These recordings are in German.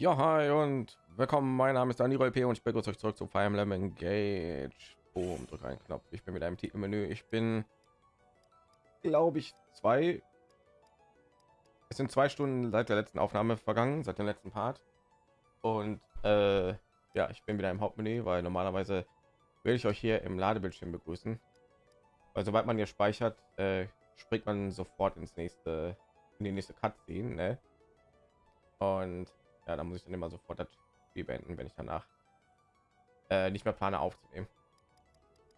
Ja, hi und willkommen. Mein Name ist Daniel P. und ich begrüße euch zurück zu Fire Emblem Engage. Boom, drück einen Knopf. Ich bin mit einem Titelmenü. Ich bin, glaube ich, zwei. Es sind zwei Stunden seit der letzten Aufnahme vergangen, seit dem letzten Part. Und äh, ja, ich bin wieder im Hauptmenü, weil normalerweise will ich euch hier im Ladebildschirm begrüßen. Weil sobald man hier speichert, äh, springt man sofort ins nächste, in die nächste Cutscene. Ne? Und ja, da muss ich dann immer sofort das Spiel beenden, wenn ich danach äh, nicht mehr plane aufzunehmen.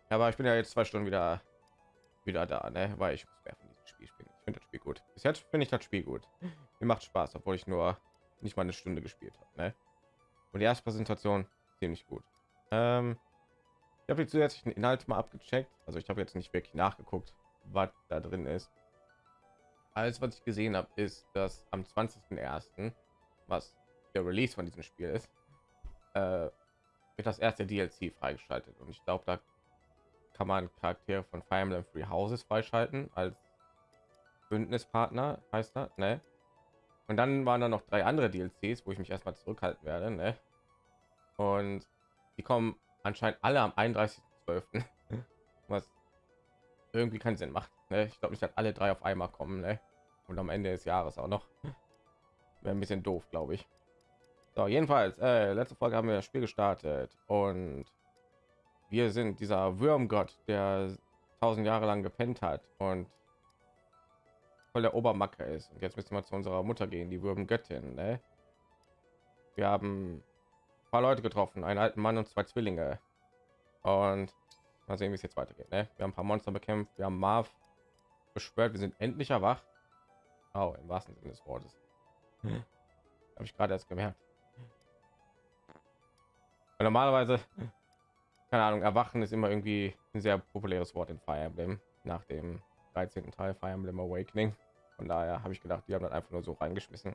Aber ich bin ja jetzt zwei Stunden wieder wieder da, ne? weil ich muss mehr von diesem Spiel spielen. Ich finde das Spiel gut. Bis jetzt finde ich das Spiel gut. Mir macht Spaß, obwohl ich nur nicht mal eine Stunde gespielt habe. Ne? Und die erste Präsentation ziemlich gut. Ähm, ich habe die zusätzlichen Inhalte mal abgecheckt. Also ich habe jetzt nicht wirklich nachgeguckt, was da drin ist. Alles, was ich gesehen habe, ist, dass am 20.01., was der Release von diesem Spiel ist, äh, wird das erste DLC freigeschaltet. Und ich glaube, da kann man Charaktere von Fire Emblem Free Houses freischalten als Bündnispartner, heißt das, ne? Und dann waren da noch drei andere DLCs, wo ich mich erstmal zurückhalten werde, ne? Und die kommen anscheinend alle am 31.12. was irgendwie keinen Sinn macht. Ne? Ich glaube nicht, dass alle drei auf einmal kommen, ne? Und am Ende des Jahres auch noch. Wäre ein bisschen doof, glaube ich. So, jedenfalls, äh, letzte Folge haben wir das Spiel gestartet und wir sind dieser Würmgott, der tausend Jahre lang gepennt hat und voll der Obermacker ist. Und jetzt müssen wir zu unserer Mutter gehen, die Würmgöttin. Ne? Wir haben ein paar Leute getroffen, einen alten Mann und zwei Zwillinge. Und mal sehen, wie es jetzt weitergeht. Ne? Wir haben ein paar Monster bekämpft, wir haben Marv beschwört, wir sind endlich erwacht. Oh, im wahrsten Sinne des Wortes. Hm. Habe ich gerade erst gemerkt. Weil normalerweise, keine Ahnung, erwachen ist immer irgendwie ein sehr populäres Wort in Fire Emblem nach dem 13. Teil Fire Emblem Awakening. Von daher habe ich gedacht, die haben dann einfach nur so reingeschmissen.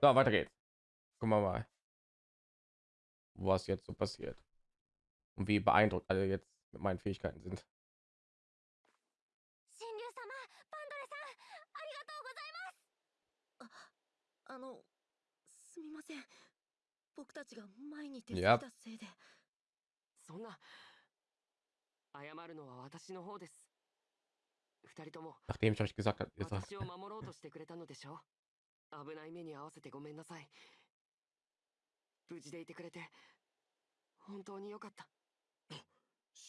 So, weiter geht's. Gucken wir mal, was jetzt so passiert und wie beeindruckt alle jetzt mit meinen Fähigkeiten sind. 僕たちが前に手伝ったせいで。そんな謝るのは私の方です。二人とも Nachdem ich euch gesagt habe, ihr sagt, 私を守ろうとしてくれたのでしょ？危ない目に合わせてごめんなさい。無事でいてくれて本当によかった。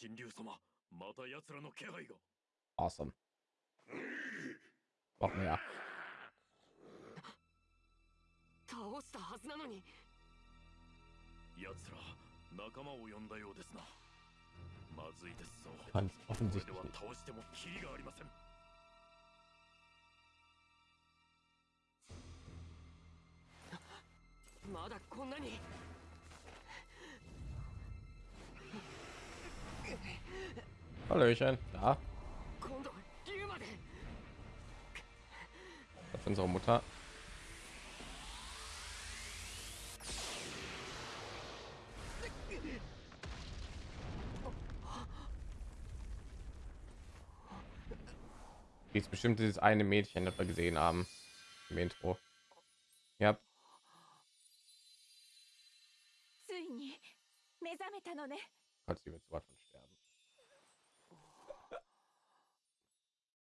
神竜様また奴らの気配が。Awesome. 倒したはずなのに奴ら仲間を呼んだようですな。まずいですぞ。ファンズオフンズでは倒してもキリがありません。まだこんなに。ハローシェンだ今度リュウまで。Unsere Mutter. Die ist bestimmt dieses eine Mädchen, das wir gesehen haben im Intro. Ja, ついに目覚めたのね Gott, sie wird sofort von sterben.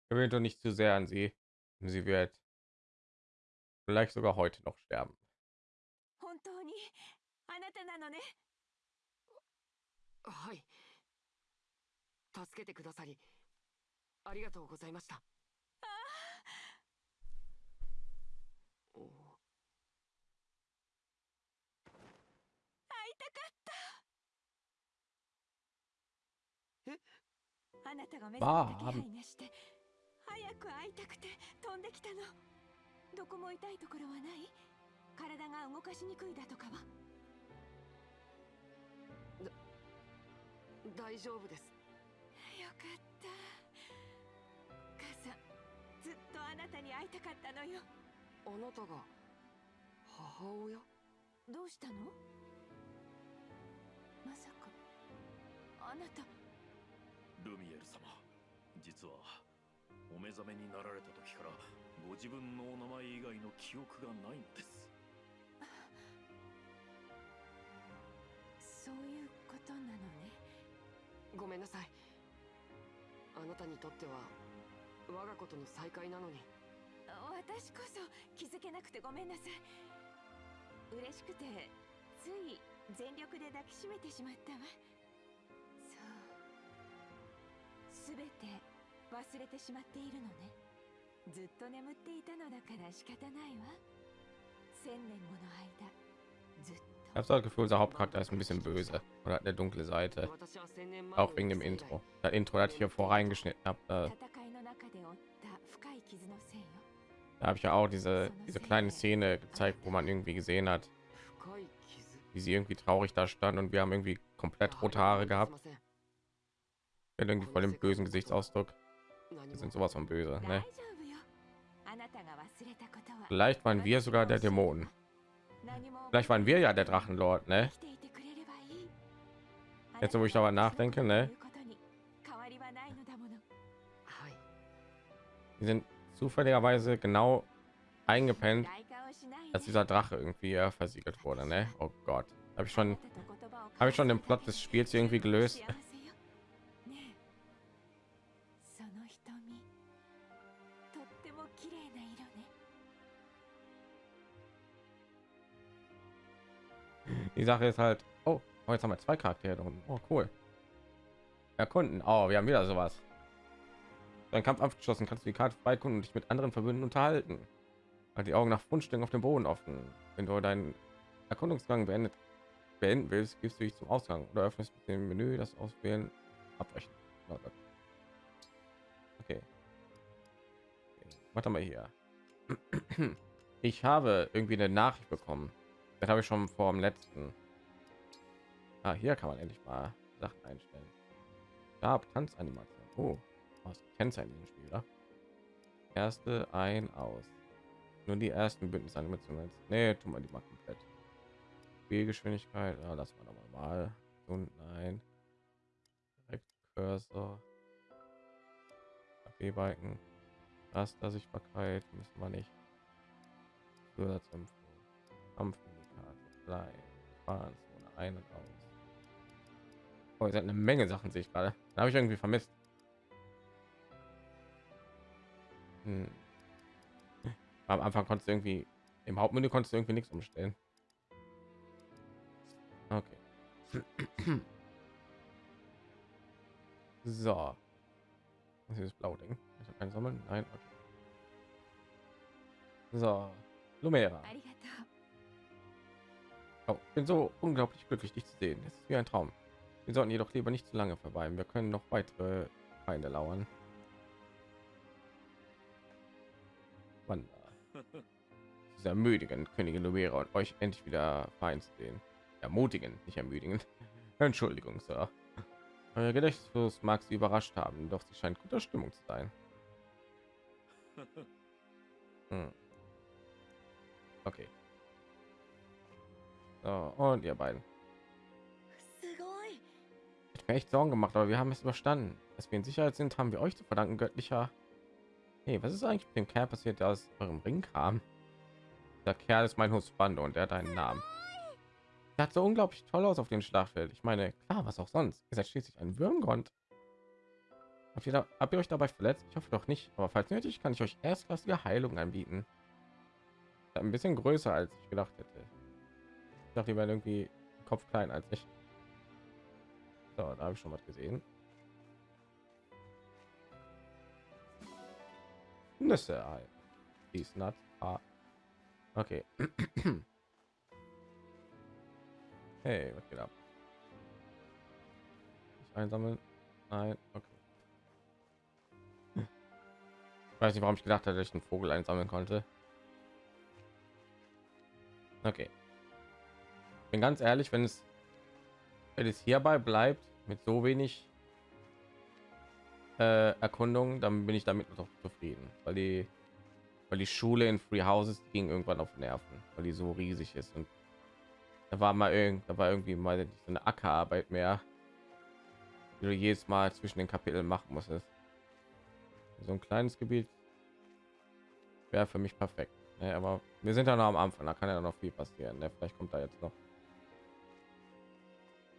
Gewöhnt doch nicht zu sehr an sie. Sie wird vielleicht sogar heute noch sterben. あなたが目覚めた気まあ配がして早く会いたくて飛んできたの。どこも痛いところはない？体が動かしにくいだとかは？大丈夫です。よかった。母さんずっとあなたに会いたかったのよ。あなたが母親？どうしたの？まさかあなた。ルミエル様実はお目覚めになられた時からご自分のお名前以外の記憶がないのです。そういうことなのね。ごめんなさい。あなたにとっては我が子との再会なのに。私こそ気づけなくてごめんなさい。嬉しくてつい全力で抱きしめてしまったわそうすべて忘れてしまっているのねずっと眠っていたのだから仕方ないわ千年もの間ずっ Ich habe so das Gefühl, unser Hauptcharakter ist ein bisschen böse oder hat eine dunkle Seite. 私は千年前 Auch の wegen dem 先代 Intro. Das Intro, das ich hier voreingeschnitten habe, da, 戦いの中で負った深い傷のせいよ da habe ich ja auch diese diese kleine Szene gezeigt, wo man irgendwie gesehen hat, 深い傷 wie sie irgendwie traurig da stand und wir haben irgendwie komplett rote Haare gehabt. Ja, irgendwie voll dem bösen Gesichtsausdruck. Wir sind sowas von böse, ne? Vielleicht waren wir sogar der Dämonen. Vielleicht waren wir ja der Drachenlord, ne? Jetzt, wo ich darüber nachdenke, ne? Wir sind zufälligerweise genau eingepennt, als dieser Drache irgendwie ja, versiegelt wurde. Ne? Oh Gott, habe ich schon, habe ich schon den Plot des Spiels irgendwie gelöst. Die Sache ist halt, oh, oh jetzt haben wir zwei Charaktere und oh, cool. Erkunden. Oh, wir haben wieder sowas. Dein Kampf abgeschlossen, kannst du die Karte freikunden und dich mit anderen Verbünden unterhalten. Halt die Augen nach Fundstücken auf dem Boden offen. Wenn du deinen Erkundungsgang beendet beenden willst, gehst du dich zum Ausgang oder öffnest mit dem Menü das Auswählen abbrechen. Okay. okay. Warte mal hier. Ich habe irgendwie eine Nachricht bekommen. Das habe ich schon vor dem letzten. Ah, hier kann man endlich mal Sachen einstellen. Ja, Tanzanimation. Oh, was Kennzeichen im Spiel, oder? Erste ein aus. Nur die ersten Bündnisanimationen. Nee, tun wir die mal komplett. Spielgeschwindigkeit, ja, noch mal. Und nein. Direkt Cursor. B-Balken. Raster-Sichtbarkeit müssen wir nicht. Zusatzinfo. Kampfindikator. Klein. Fahrenzone. Ein und aus. Oh, ihr seid eine Menge Sachen, sehe ich gerade. Habe ich irgendwie vermisst. Hm am Anfang konntest du irgendwie im Hauptmenü konntest du irgendwie nichts umstellen. Okay. So. Das ist blau Ding. Ich kein Sammeln. Nein. Okay. So. Lumera. Oh, ich bin so unglaublich glücklich, dich zu sehen. Es ist wie ein Traum. Wir sollten jedoch lieber nicht zu lange verweilen. Wir können noch weitere Feinde lauern. Wander. Diese ermüdigen, Königin Lumera und euch endlich wieder fein zu sehen. Ermutigen, nicht ermüdigen. Entschuldigung, Sir. Euer Gedächtnis mag sie überrascht haben, doch sie scheint guter Stimmung zu sein. Hm. Okay. So, und ihr beiden. Ich mir echt Sorgen gemacht, aber wir haben es überstanden. Dass wir in Sicherheit sind, haben wir euch zu verdanken, göttlicher. Hey, was ist eigentlich mit dem Kerl passiert, der aus eurem Ring kam? Der Kerl ist mein Husbando und der hat einen Namen. Der hat so unglaublich toll aus auf dem Schlachtfeld. Ich meine, klar, was auch sonst. Ihr seid schließlich ein Würmgrund. Habt ihr, da, habt ihr euch dabei verletzt? Ich hoffe doch nicht. Aber falls nötig, kann ich euch erstklassige Heilung anbieten. Ein bisschen größer, als ich gedacht hätte. Ich dachte, die wären irgendwie Kopf klein als ich. So, da habe ich schon was gesehen. Nüsse. ah, These nuts are okay. hey, was geht ab? Nicht einsammeln? Nein, okay. Ich weiß nicht, warum ich gedacht hatte, dass ich einen Vogel einsammeln konnte. Okay. Bin ganz ehrlich, wenn es wenn es hierbei bleibt mit so wenig äh, Erkundung, dann bin ich damit noch zufrieden, weil die weil die Schule in Free Houses ging irgendwann auf Nerven, weil die so riesig ist und da war mal irgend, da war irgendwie mal nicht so eine Ackerarbeit mehr, die du jedes Mal zwischen den Kapiteln machen musstest. So ein kleines Gebiet wäre für mich perfekt. Ne, aber wir sind ja noch am Anfang, da kann ja noch viel passieren. Ne? Vielleicht kommt da jetzt noch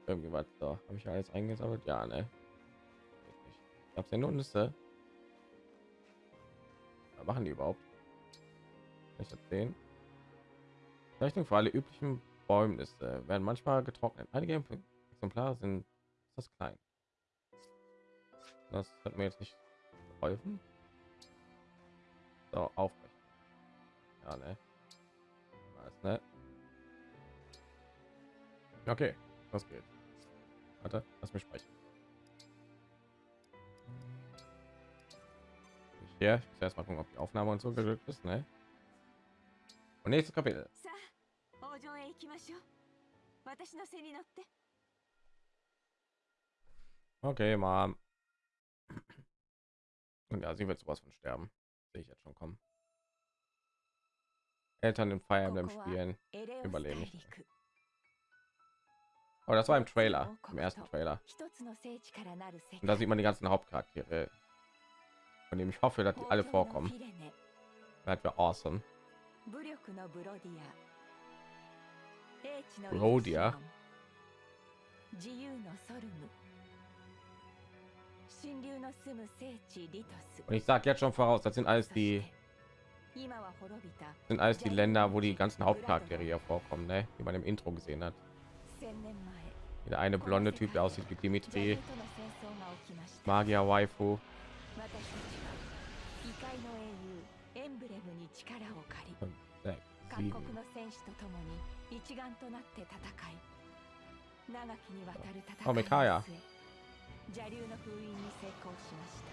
irgendwie was da habe ich alles eingesammelt ja ne ich habe ja nur Nüsse was machen die überhaupt? Ich das sehen? Zeichnung für alle üblichen Bäumnisse werden manchmal getrocknet. Einige Exemplare sind das klein. Das hat mir jetzt nicht geholfen. So aufrecht ja ne? Was, ne? Okay das geht. Warte, lass mich sprechen. hier. Ich erst mal gucken, ob die Aufnahme und so geglückt ist, ne? Und nächstes Kapitel. Okay, Mom. Und ja, sie wird sowas von sterben. Sehe ich jetzt schon kommen. Eltern im feiern beim spielen, überleben nicht. Aber oh, das war im Trailer, im ersten Trailer. Und da sieht man die ganzen Hauptcharaktere, von dem ich hoffe, dass die alle 東京の vorkommen. フィレネ Das wäre awesome. 武力のブロディア英知のブロディアイプシロン自由のソルム神竜の住む聖地リトス Und ich sage jetzt schon voraus, das sind alles そして die 今は滅びた sind alles die Länder, wo die ganzen Hauptcharaktere hier vorkommen, ne? wie man im Intro gesehen hat. 千年前 Der eine blonde Typ, der aussieht wie ジャリ Dimitri, ュとの戦争が起きました Magier Waifu. 異界の英雄エンブレムに力を借り各.国の戦士と共に一丸となって戦い長きにわたる戦いあメカヤの末邪竜の封印に成功しました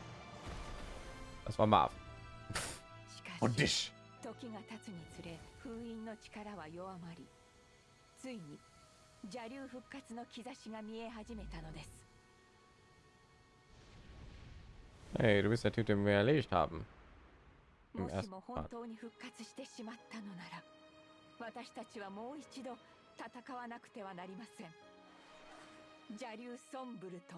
Das war Marv. Und し dich. 時が経つにつれ封印の力は弱まりついに邪竜復活の兆しが見え始めたのです Hey, du bist der Typ, den wir erledigt haben. Im もし ersten も本 Part. 当に復活してしまったのなら私たちはもう一度戦わなくてはなりません邪竜ソンブルト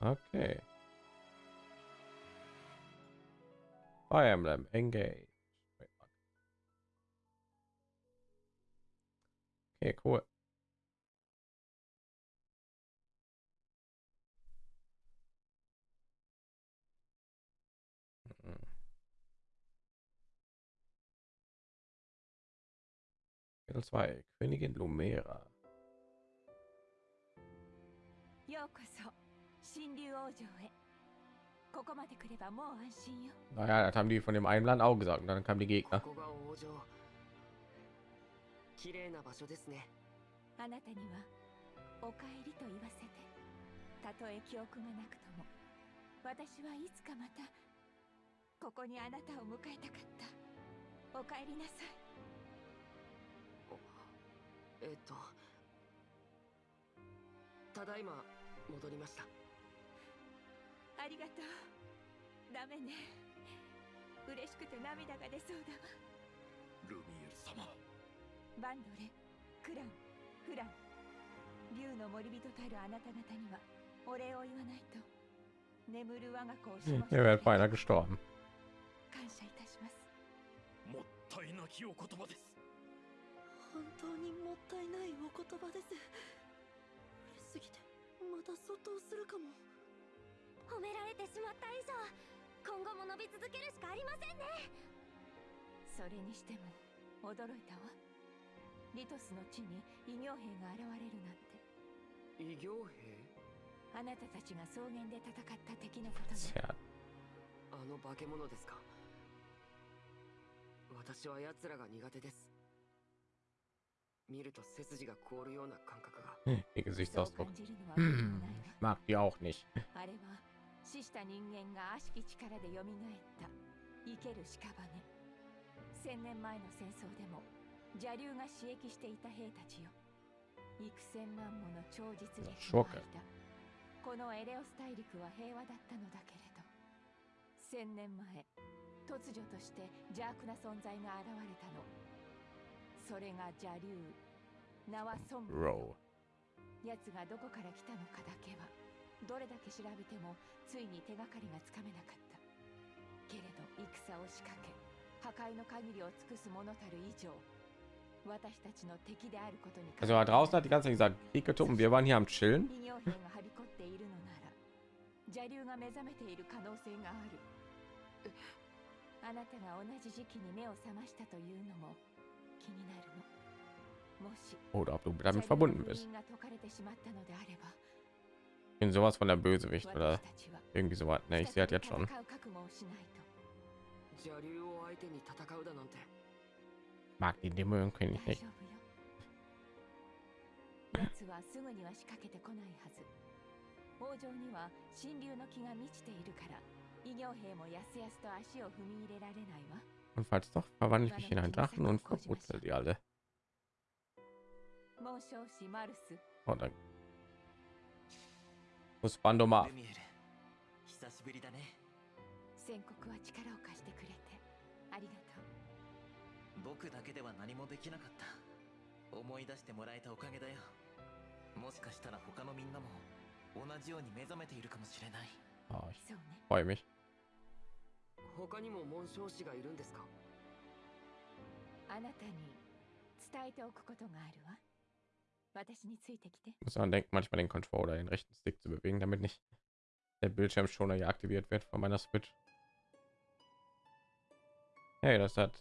Okay. Fire Emblem, engage. Okay, cool. Kapitel 2 Königin Lumera. ようこそ神竜王城へここまで来ればもう安心よ Naja, das haben die von dem einen Land auch gesagt. Und dann kamen die こ Gegner. こが王城綺麗な場所ですねあなたにはお帰りと言わせてたとえ記憶がなくとも私はいつかまたここにあなたを迎えたかったお帰りなさい えっとただいま戻りました。ありがとう。ダメね。嬉しくて涙が出そうだ。わルミエル様。バンドレクランフラン。竜の森人たるあなた方にはお礼を言わないと。眠る我が子をしも Hier wäre beinahe gestorben. 感謝いたします。もったいなきお言葉です本当にもったいないお言葉です。嬉しすぎてまたそっとするかも。褒められてしまった以上今後も伸び続けるしかありませんね。それにしても驚いたわ。リトスの地に異形兵が現れるなんて。異形兵？あなたたちが草原で戦った敵のことねあの化け物ですか？私は奴らが苦手です見ると背筋が凍るような感覚が。ihr Gesichtsausdruck. Hm, mag die auch nicht. わあれは死した人間が悪しき力で蘇った。生ける屍千年前の戦争でも邪竜が刺激していた兵たちよ。幾千万もの超実力の間このエレオス大陸は平和だったのだけれど。千年前突如として邪悪な存在が現れたのそれが邪竜名はソンブル Row. 奴がどこから来たのかだけはどれだけ調べてもついに手がかりがつかめなかったけれど戦を仕掛け破壊の限りを尽くす者たる以上私たちの敵であることに Also da draußen hat die ganze Zeit gesagt Krieg getobt und wir waren hier am chillen. 異形兵がはびこっているのなら邪竜が目覚めている可能性があるあなたが同じ時期に目を覚ましたというのも Oder ob du 邪 damit 竜の verbunden 封 bist. 印が解かれてしまったのであれば Ich bin sowas von der Bösewicht oder 私たちは irgendwie sowas. Ne, ich sehe das jetzt schon. 戦う覚悟をしないと邪竜を相手に戦うだなんて Mag die Dämonenkönig 大 nicht. 丈夫よ奴はすぐには仕掛けてこないはず王城には神竜の木が満ちているから異形兵もやすやすと足を踏み入れられないわ Und falls doch, verwandle ich mich in einen Drachen und verwurzelt die alle. 紋章師マルス Oh, dann muss Bando mal. ルミエル久しぶりだね宣告は力を貸してくれてありがとう僕だけでは何もできなかった思い出してもらえたおかげだよもしかしたら他のみんなも同じように目覚めているかもしれない Oh, ich そうね freue mich. 他にも紋章師がいるんですかあなたに伝えておくことがあるわ私についてきて Muss man denken, manchmal den Controller, den rechten Stick zu bewegen, damit nicht der Bildschirmschoner hier aktiviert wird von meiner Switch. Hey, das hat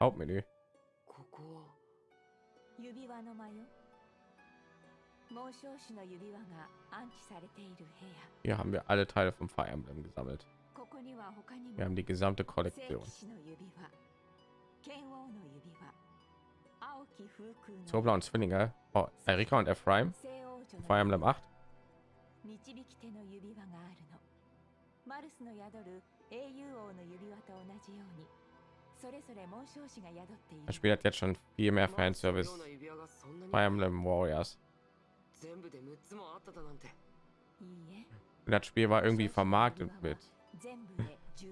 Hauptmenü. ここは指輪の間よ紋章師の指輪が安置されている部屋 Hier haben wir alle Teile vom Fire Emblem gesammelt. Wir haben die gesamte Kollektion. Zwei blauen Zwillinge. Oh, Erika und Ephraim. Fire Emblem 8. Das Spiel hat jetzt schon viel mehr Fanservice. Fire Emblem Warriors. Und das Spiel war irgendwie vermarktet mit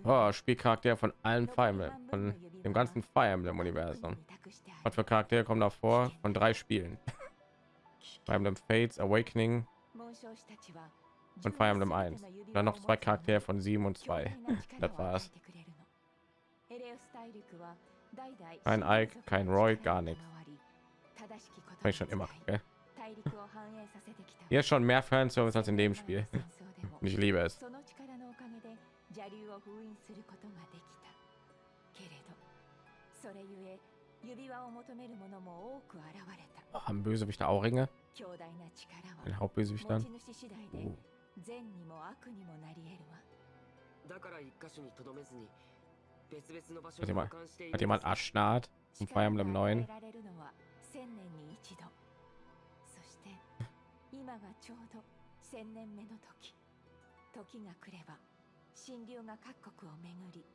oh, Spielcharakter von allen Fire Emblem, von dem ganzen Fire Emblem Universum. Was für Charaktere kommen da vor? Von drei Spielen. Fire Emblem Fates, Awakening und Fire Emblem 1. Dann noch zwei Charaktere von 7 und 2. Das war's. Kein Ike, kein Roy, gar nichts. Ich schon immer. Okay? Hier ist schon mehr Fanservice als in dem Spiel. Ich liebe es. 邪竜を封印することができたけれどそれゆえ指輪を求める者も多く現れた Haben Bösewichter Auringe? 強大な力 Den は Hauptbösewichtern? 持ち主次第で Oh. 善にも悪にもなり得るわだから一箇所にとどめずに別々の場所に保管している hat jemand Aschnart zum Fire Emblem 9? 力が与えられるのは千年に一度そして 今がちょうど千年目の時時が来れば神竜が各国を巡り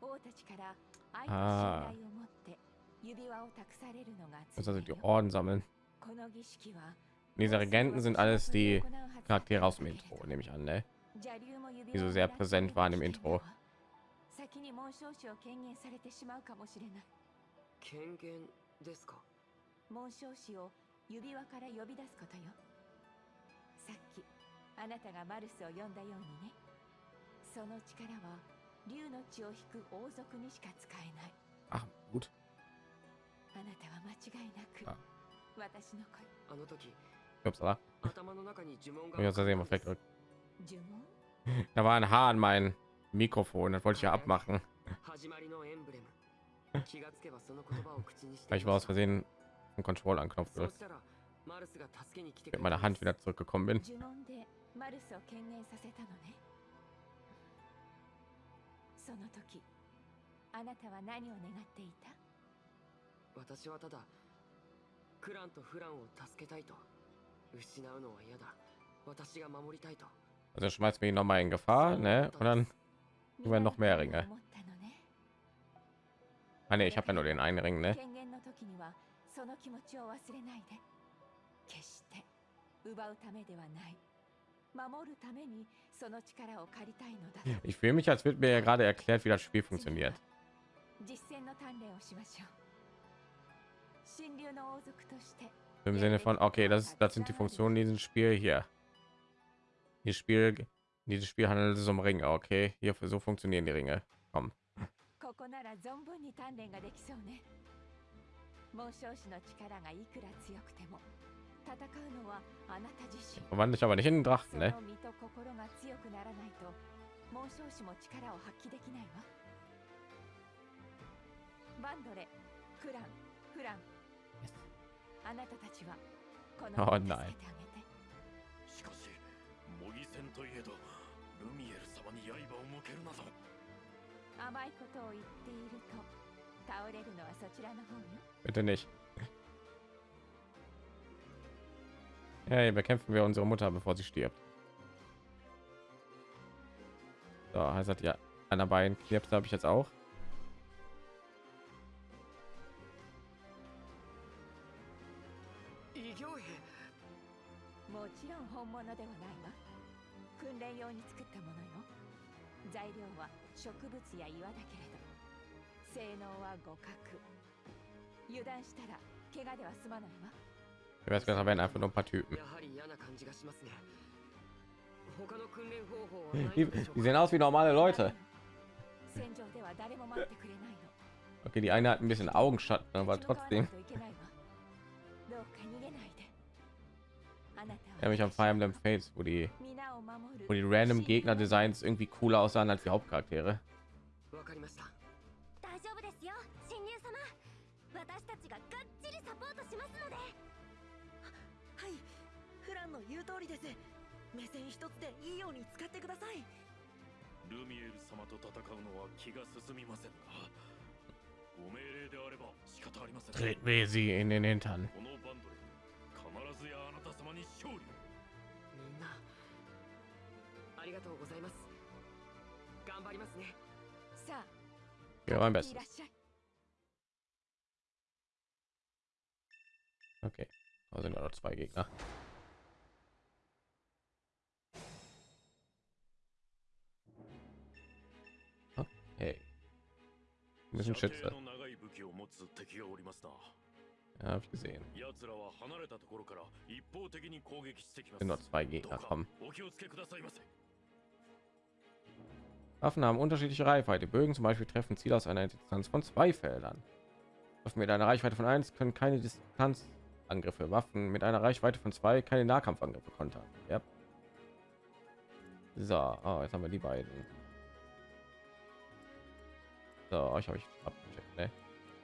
王たちから愛とあー信頼を持って指輪を託されるのが also 常 die よ Orden sammeln. この儀式は Diese Regenten sind alles die Charaktere aus dem Intro, nehme ich an, ne? die so sehr präsent waren im Intro. 先に紋章師を権限されてしまうかもしれない権限ですか紋章師を指輪から呼び出すことよさっきあなたがマルスを呼んだようにねその力は竜の血を引く王族にしか使えない Ach, gut. あなたは間違いなくあ私の恋あの時 Upsala. 頭の中に呪文が Ich aus Versehen mal weggedrückt. 呪文 Da war ein Haar an mein Mikrofon, das wollte ich ja abmachen. 始まりのエンブレム気がつけばその言葉を口にして Weil ich war aus Versehen den Control-Anknopf そう gedrückt, したらマルスが助けに来てく mit れ meiner たん Hand です wieder zurückgekommen bin. その時あなたは何を願っていた私はただクランとフランを助けたいと失うのは嫌だ私が守りたいと Also schmeißt mich noch mal in Gefahr, ne? Und dann, Wir werden noch mehr Ringe. 思ったのね ah ne, ich habe ja nur den einen Ring, ne? 権限の時にはその気持ちを忘れないで決して奪うためではない Ich fühle mich, als wird mir ja gerade erklärt, wie das Spiel funktioniert. 実践の鍛錬をしましょう神竜の王族として Im Sinne von, okay, das, das sind die Funktionen in diesem Spiel hier. Dieses Spiel, dieses Spiel handelt es um Ringe, okay? Hier so funktionieren die Ringe. Komm. ここなら存分に鍛錬ができそうね 紋章師の力がいくら強くても 戦うのはあなた自身。Verwandle ich aber nicht in den そ Drachen, の ne? 身と心が強くならないと紋章師も力を発揮できないわ。バンドレクランフラン。あなたたちはこのあ子を助ないけてあげて。しかし模擬戦といえどルミエル様に刃を向けるなど。甘いことを言っていると倒れるのはそちらの方よ Bitte nicht. Hey, bekämpfen wir unsere Mutter, bevor sie stirbt. So, heißt das ja, einer Bein knirps habe ich jetzt auch. Ich weiß gar nicht, einfach nur ein paar Typen. Hm, die, die sehen aus wie normale Leute. Okay, die eine hat ein bisschen Augenschatten, aber trotzdem. Er mich am Fire Emblem Fates, wo die, wo die random Gegner Designs irgendwie cooler aussahen als die Hauptcharaktere. の言う通りです。目線一つでいいように使ってください。ルミエル様と戦うのは気が進みませんなご命令であれば仕方ありません。Treten wir sie in den Hintern. このバンドで必ずやあなた様に勝利を。みんなありがとうございます。頑張りますね。さあ Ja, mein い Bestes. らっしゃい。Okay, da sind ja noch zwei Gegner. ein bisschen schätze. Gesehen. Waffen haben unterschiedliche Reichweite. Bögen zum Beispiel treffen Ziele aus einer Distanz von zwei Feldern. Waffen mit einer Reichweite von 1 können keine Distanzangriffe. Waffen mit einer Reichweite von 2 keine Nahkampfangriffe kontern. Ja. So, oh, jetzt haben wir die beiden. So, euch habe ich abgecheckt. Ne?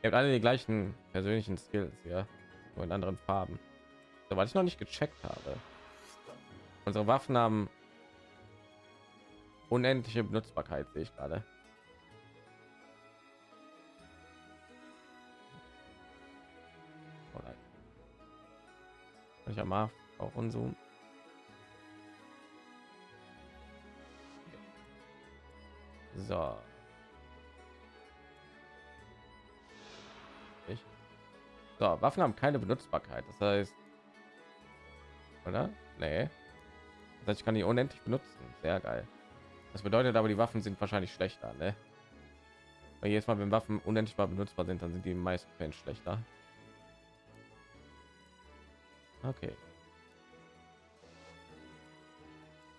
Ihr habt alle die gleichen persönlichen Skills, ja, nur in anderen Farben. So, was ich noch nicht gecheckt habe. Unsere Waffen haben unendliche Benutzbarkeit, sehe ich gerade. Ich mal auch unzoomen. So. So, Waffen haben keine Benutzbarkeit. Das heißt, oder? Nee. Das heißt, ich kann die unendlich benutzen. Sehr geil. Das bedeutet aber, die Waffen sind wahrscheinlich schlechter, ne? Weil jedes Mal, wenn Waffen unendlich benutzbar sind, dann sind die meisten Fällen schlechter. Okay.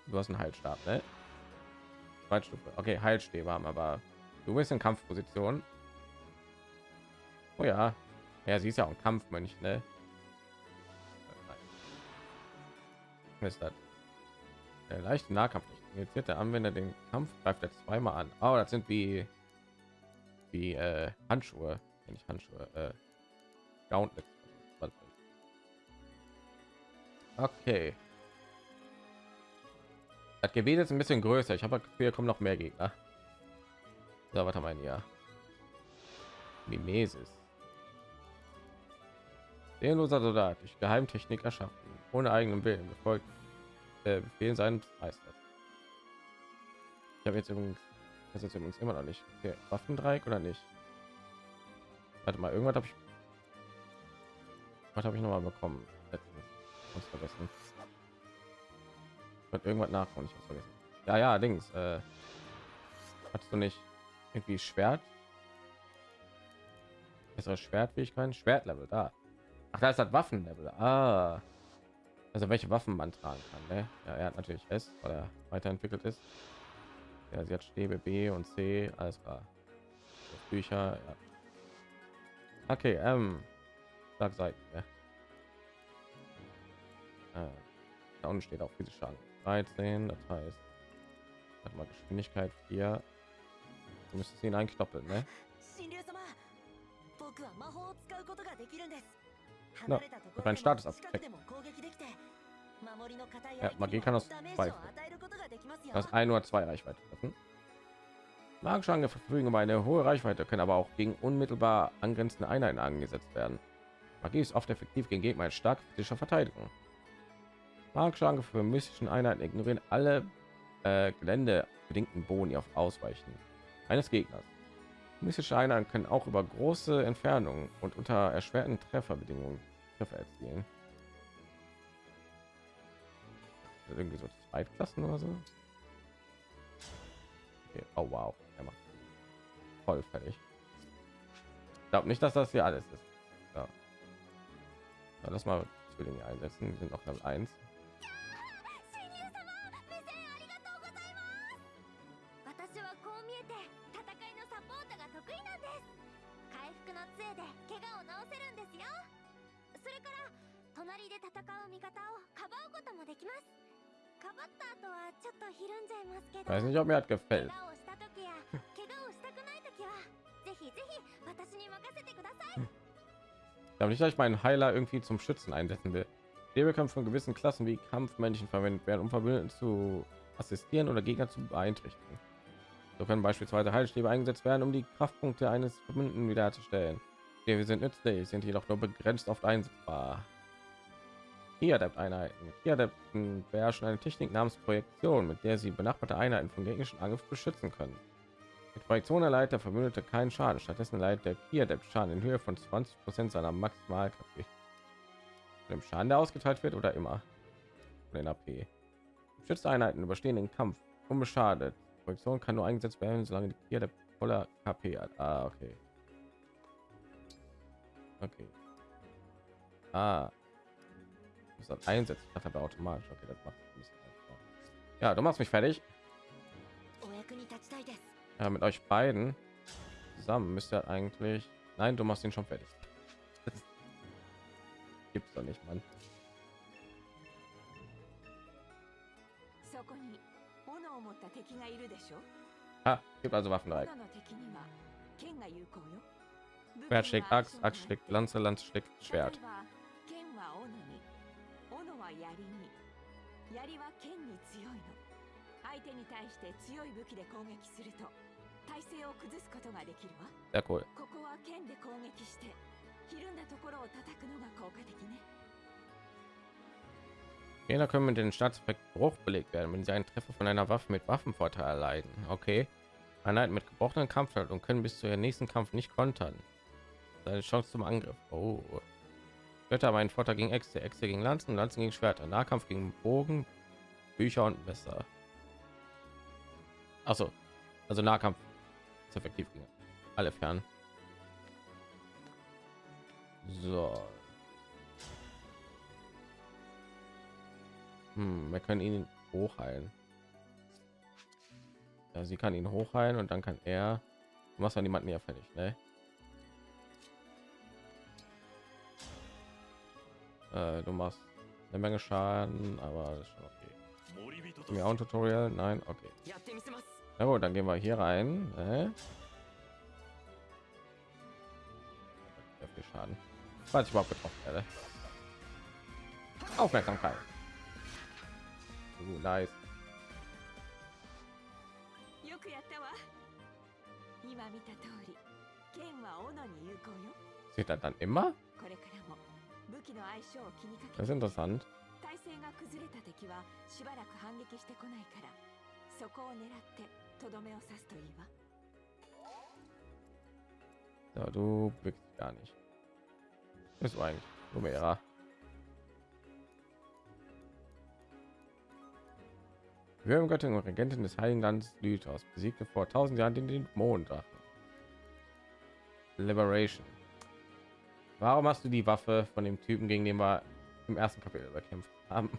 Du hast einen Heilstab, ne? Zweitstufe. Okay, Heilstäbe haben aber du bist in Kampfposition. Oh ja. Ja, sie ist ja auch ein Kampfmönch, ne? Das? Der leichte Nahkampf. Jetzt der Anwender den Kampf greift er zweimal an. Oh, das sind wie wie äh, Handschuhe, wenn ich Handschuhe, äh, ich. Okay. Das Gebiet ist ein bisschen größer. Ich habe hier kommen noch mehr Gegner. Was haben wir hier? Mimesis. Seelenloser Soldat durch Geheimtechnik erschaffen, ohne eigenen Willen befolgt äh, Befehlen seines Meisters. Ich habe jetzt übrigens das ist übrigens immer noch nicht okay. Waffendreieck oder nicht? Warte mal, irgendwas habe ich was habe ich noch mal bekommen? Letztens. Muss vergessen. Wird irgendwas nachkommen, ich muss vergessen. Ja, ja, Dings. Äh, hast du nicht irgendwie Schwert? Bessere Schwertfähigkeiten? Schwertlevel da. Ach, da ist das Waffenlevel. Ah. Also welche Waffen man tragen kann. Ne? Ja, er hat natürlich S, weil er weiterentwickelt ist. Ja, sie hat Stäbe B und C, alles klar. Bücher, ja. Okay, ähm, Schlag Seiten. Ne? Äh, da unten steht auch physische Schaden 13, das heißt, warte mal Geschwindigkeit 4. Du müsstest ihn einknoppeln, ne? Na, mit meinem Status ab. Ja, Magie kann aus zwei, das ein oder zwei Reichweite treffen. Magische Angriffe verfügen über eine hohe Reichweite, können aber auch gegen unmittelbar angrenzende Einheiten angesetzt werden. Magie ist oft effektiv gegen Gegner in stark physischer Verteidigung. Magische Angriffe für mystischen Einheiten ignorieren alle äh, geländebedingten Boni auf Ausweichen eines Gegners. Mystische Einheiten können auch über große Entfernungen und unter erschwerten Trefferbedingungen Treffer erzielen. Irgendwie so Zweitklassen oder so. Okay. Oh wow, er macht voll fertig. Ich glaube nicht, dass das hier alles ist. Ja. ja lass mal Zwillinge einsetzen. Die sind noch Level 1. れから隣で戦う味方をかばうこともできますかばった後はちょっとひるんじゃいますけど Weiß nicht, ob mir das 怪 gefällt. 我をした時や怪我をしたくない時はぜひぜひ私に任せてください Ich glaube nicht, dass ich meinen Heiler irgendwie zum Schützen einsetzen will. Stäbe können von gewissen Klassen wie Kampfmännchen verwendet werden, um Verbündeten zu assistieren oder Gegner zu beeinträchtigen. So können beispielsweise Heilstäbe eingesetzt werden, um die Kraftpunkte eines Verbündeten wiederherzustellen. Wir sind nützlich, sind jedoch nur begrenzt oft einsetzbar. Kia-Adept-Einheiten. Kia-Adepten beherrschen eine Technik namens Projektion, mit der sie benachbarte Einheiten von gegnerischen Angriff beschützen können. Mit Projektion erleidet der Verbündete keinen Schaden, stattdessen erleidet der Kia-Adept Schaden in Höhe von 20% seiner Maximalkraft. Dem Schaden, der ausgeteilt wird oder immer. Den AP. Schützte Einheiten überstehen den Kampf unbeschadet. Projektion kann nur eingesetzt werden, solange die Kia-Adept voller KP hat. Ah, okay. Okay. Ah. Muss das einsetzen. Ich dachte, aber automatisch. Okay, das macht ein bisschen Ja, du machst mich fertig. Ja, mit euch beiden zusammen müsst ihr eigentlich. Nein, du machst ihn schon fertig. Das gibt's doch nicht, Mann. Ah, gibt also Waffen rein. Schwert schlägt Axt, Axt schlägt Lanze, Lanze schlägt Schwert. Sehr cool. Gegner können mit den Staatseffekt Bruch belegt werden, wenn sie einen Treffer von einer Waffe mit Waffenvorteil erleiden. Okay. Einheiten mit gebrochenen Kampfschalt und können bis zu ihrem nächsten Kampf nicht kontern. Seine Chance zum Angriff. Oh. Götter haben Vorteil gegen Äxte, Äxte gegen Lanzen, Lanzen gegen Schwerter, Nahkampf gegen Bogen, Bücher und Messer. Achso, also Nahkampf ist effektiv gegen alle fern. So. Hm, wir können ihn hochheilen. Ja, sie kann ihn hochheilen und dann kann er. Du machst dann niemanden ja fertig, ne? Äh, du machst eine Menge Schaden, aber ist schon okay. Haben wir auch ein Tutorial? Nein, okay. Na gut, dann gehen wir hier rein. Ne? Äh? Viel Schaden. Falls ich überhaupt getroffen werde. Aufmerksamkeit. Uh, nice. Sieht er dann immer? Das け ist interessant. 体勢が崩れた敵はしばらく反撃してこないからそこを狙ってとどめを刺すといいわ Ja, du bewegst dich gar nicht. Bist du eigentlich Numera? Göttin und Regentin des Heiligen Landes Lythos besiegte vor 1000 Jahren den Dämonendrachen. Liberation. Warum hast du die Waffe von dem Typen, gegen den wir im ersten Kapitel bekämpft haben?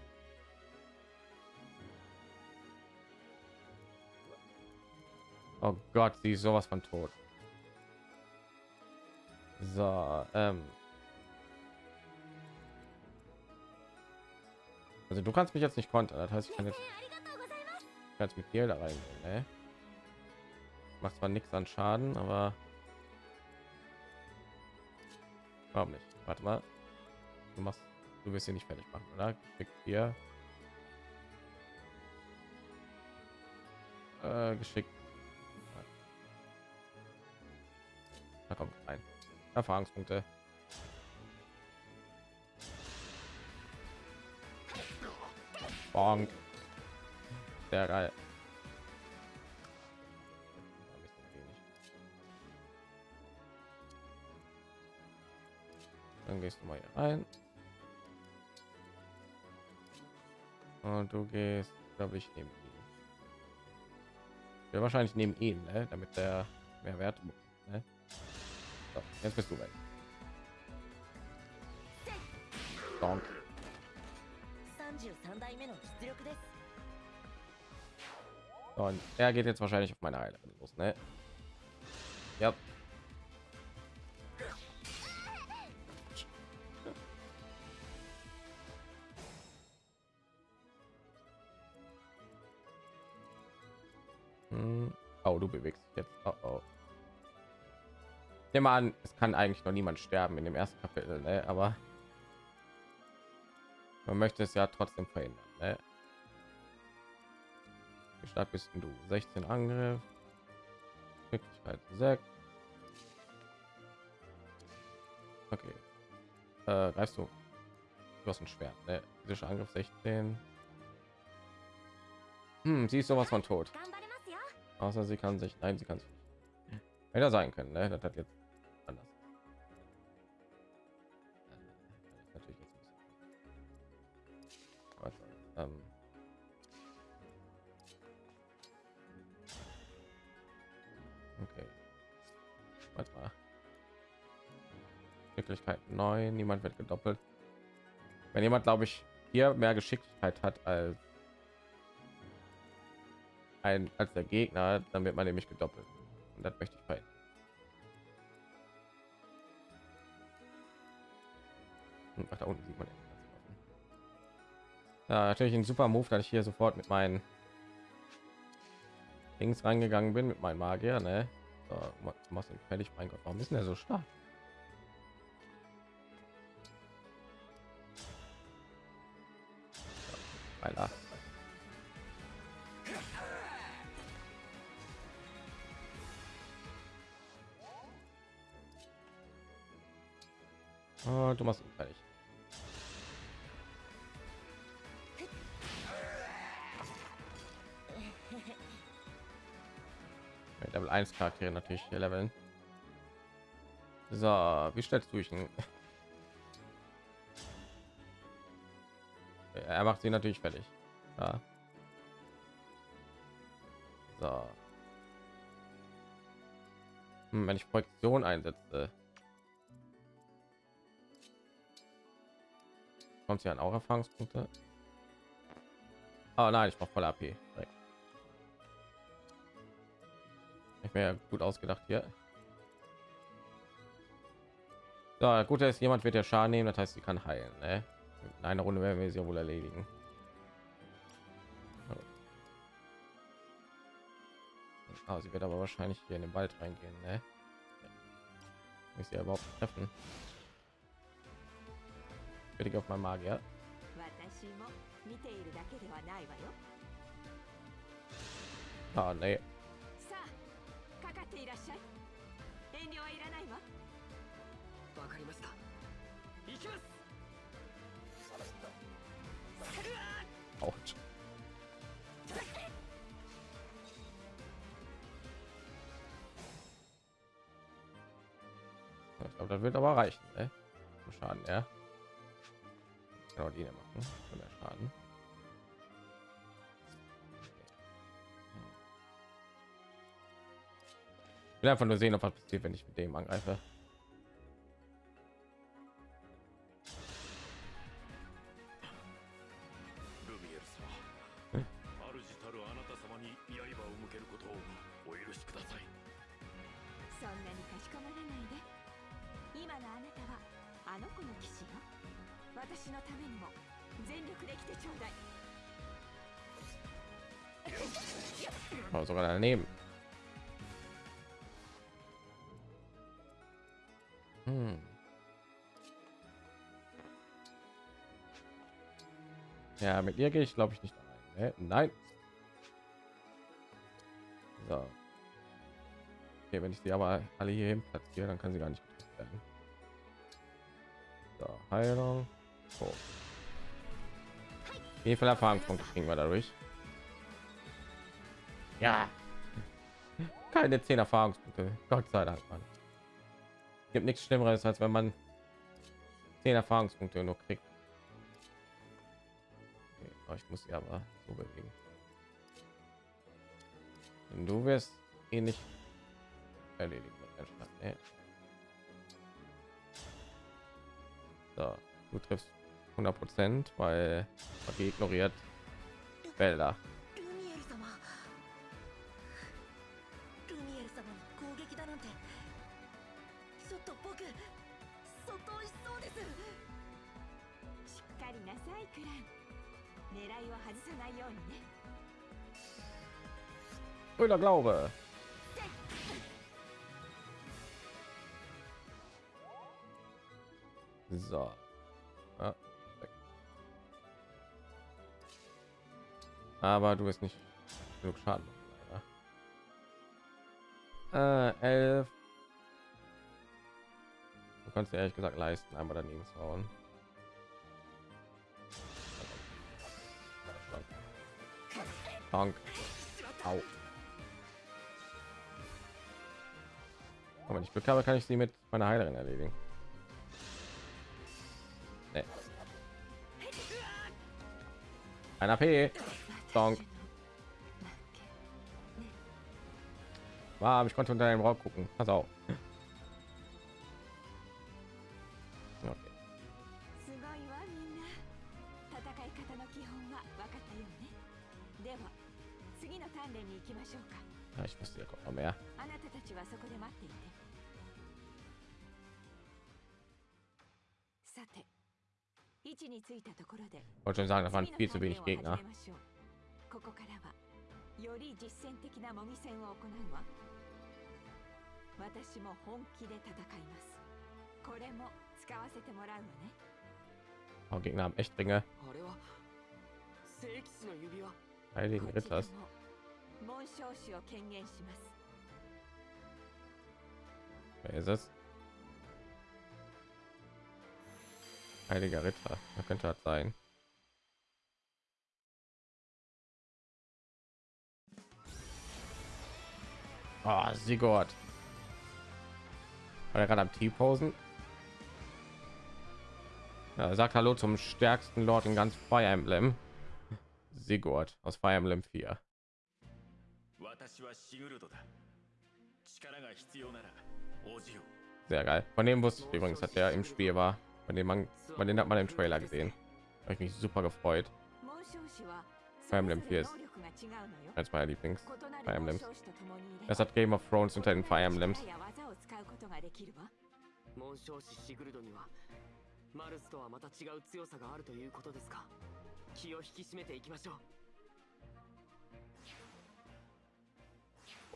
Oh Gott, sie ist sowas von tot. So, ähm. Also du kannst mich jetzt nicht kontern, das heißt ich kann jetzt ich kann jetzt mit dir da rein. Ne? Macht zwar nichts an Schaden, aber warum nicht? Warte mal. Du machst, du wirst hier nicht fertig machen, oder? Geschickt hier. Äh, geschickt. Da kommt rein. Erfahrungspunkte. Bonk. Sehr geil. Dann gehst du mal hier ein. Und du gehst, glaube ich, neben ihn. Ja, wahrscheinlich neben ihn, ne? damit der mehr Wert. Ne? So, jetzt bist du weg. Donk. Und er geht jetzt wahrscheinlich auf meine Heilerin los, ne? Ja. Yep. nehme an, es kann eigentlich noch niemand sterben in dem ersten Kapitel, ne? aber man möchte es ja trotzdem verhindern. Ne? Wie stark bist du? 16 Angriff, Wirklichkeit 6. Okay. Äh, greifst du? Du hast ein Schwert, ne? Physischer Angriff 16. Hm, sie ist sowas von tot. Außer sie kann sich, nein, sie kann es hätte sein können, ne? Das hat jetzt anders. Äh, natürlich jetzt ein bisschen. Warte, ähm. Okay. Warte mal. Geschicklichkeit 9, niemand wird gedoppelt. Wenn jemand, glaube ich, hier mehr Geschicklichkeit hat als ein als der Gegner, dann wird man nämlich gedoppelt. Und das möchte ich verhindern. Ach, da unten sieht man Waffen. Ja, natürlich ein super Move, dass ich hier sofort mit meinen Dings reingegangen bin, mit meinem Magier, ne? So, ma- machst ihn fertig, mein Gott, warum ist er so stark? Alter. Oh, du machst ihn fertig. Level 1 Charaktere natürlich leveln. So, wie stellst du dich denn? Er macht sie natürlich fertig. Ja. So. Hm, wenn ich Projektion einsetze, kommt sie an auch Erfahrungspunkte. Oh nein, ich brauche voll AP. Direkt. ich mir gut ausgedacht hier ja gut ist jemand wird der schaden nehmen das heißt sie kann heilen ne? in einer runde werden wir sie ja wohl erledigen ah, sie wird aber wahrscheinlich hier in den wald reingehen ne? ich sie überhaupt treffen fertig auf mein magier ah, nee. さあかかっていらっしゃい遠慮はいらないわわかりました行きます Autsch. Ich glaube, das wird aber reichen. Ne? Zum Schaden, ja. Genau, die hier machen. Für mehr Schaden. Will einfach nur sehen, ob was passiert, wenn ich mit dem angreife. Ja, mit ihr gehe ich glaube ich nicht. Ne? Nein. So. Okay, wenn ich sie aber alle hier hin platziere, dann kann sie gar nicht werden. So, Heilung. Oh. Wie viel Erfahrungspunkte kriegen wir dadurch? Ja. Keine 10 Erfahrungspunkte. Gott sei Dank, Mann. Gibt nichts Schlimmeres, als wenn man 10 Erfahrungspunkte nur kriegt. Aber ich muss sie aber so bewegen. Und du wirst ihn nicht erledigen. Nee. So, du triffst 100 Prozent, weil Magie ignoriert Wälder. Brüder Glaube. So. Ah. Aber du bist nicht genug Schaden. Äh, elf. Du kannst ehrlich gesagt leisten, einmal daneben zu hauen. Dank. Au. Aber wenn ich habe, kann ich sie mit meiner Heilerin erledigen. Nee. Ein AP. Donk. Wow, ich konnte unter dem Rock gucken. Pass auf. 使わせてもらうわね Oh, Gegner haben echt Ringe. あれは聖騎士の指輪 Heiligen こっちで Ritters. も紋章師を権限します Wer ist es? Heiliger Ritter. Da könnte das sein. Oh, Sigurd. War er gerade am T-Posen? Ja, sagt Hallo zum stärksten Lord in ganz Fire Emblem. Sigurd aus Fire Emblem 4. sehr geil. Von dem wusste ich übrigens, hat der im Spiel war. Von dem man, von den hat man im Trailer gesehen. Habe ich mich super gefreut. 紋章師は Fire Emblem 4 ist それぞれ能力が違うのよ eines meiner Lieblings. 異な Fire る紋 Emblems. 章師と共にいれば Das hat Game of Thrones unter den Fire Emblems. 力や技を使うことができるわ紋章師シグルドにはマルスとはまた違う強さがあるということですか気を引き締めていきましょう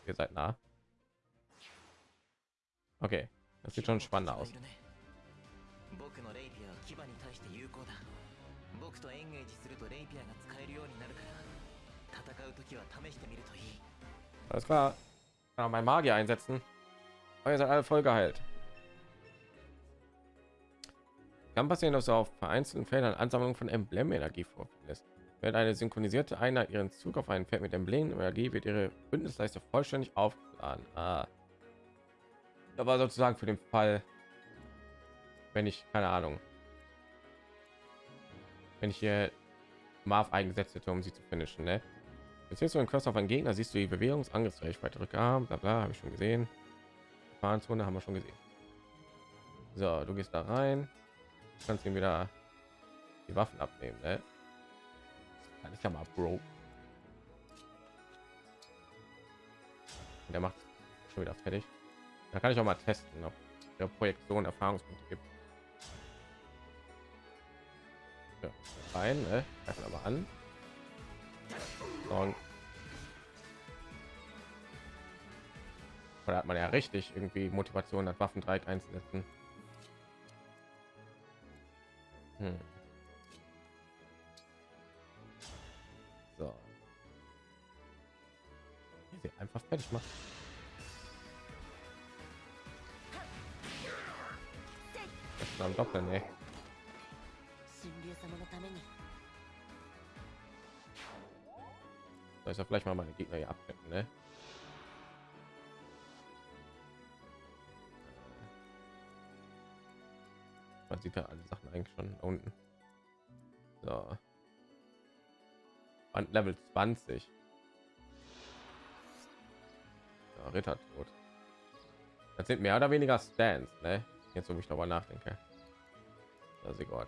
Ihr seid nah. Okay, das sieht schon spannender aus. 僕のレイピアは牙に対して有効だ 僕とエンゲージするとレイピアが使えるようになるから戦う時は試してみるといい Alles klar. Kann auch mein Magier einsetzen. Aber ihr seid alle voll geheilt. Kann passieren, dass du auf vereinzelten Feldern Ansammlung von Emblemenergie vorfindest. Wenn eine synchronisierte Einheit ihren Zug auf einen Feld mit Emblemenergie wird ihre Bündnisleiste vollständig aufgeladen. Ah. Da war sozusagen für den Fall, wenn ich keine Ahnung, wenn ich hier Marv eingesetzt hätte, um sie zu finishen, ne? Jetzt du einen Quest auf einen Gegner, siehst du die Bewegungsangriffsreichweite Rückarm, bla bla, habe ich schon gesehen. Fahrenzone haben wir schon gesehen. So, du gehst da rein, kannst ihm wieder die Waffen abnehmen, ne? Ich ja mal, Bro. Der macht schon wieder fertig. Da kann ich auch mal testen, ob der Projektion Erfahrungspunkte gibt. Ja. rein, ne? Greifen aber an. Da hat man ja richtig irgendwie Motivation, das Waffendreieck einzusetzen. Hm. So. Sie einfach fertig machen. Am Doppeln, ey. 神竜様のために Soll ich ja vielleicht mal meine Gegner hier abdecken, ne? Man sieht ja alle Sachen eigentlich schon da unten. So. Und Level 20. Ja, Ritter tot. Das sind mehr oder weniger Stands, ne? Jetzt, wo ich darüber nachdenke. Das ist Gott.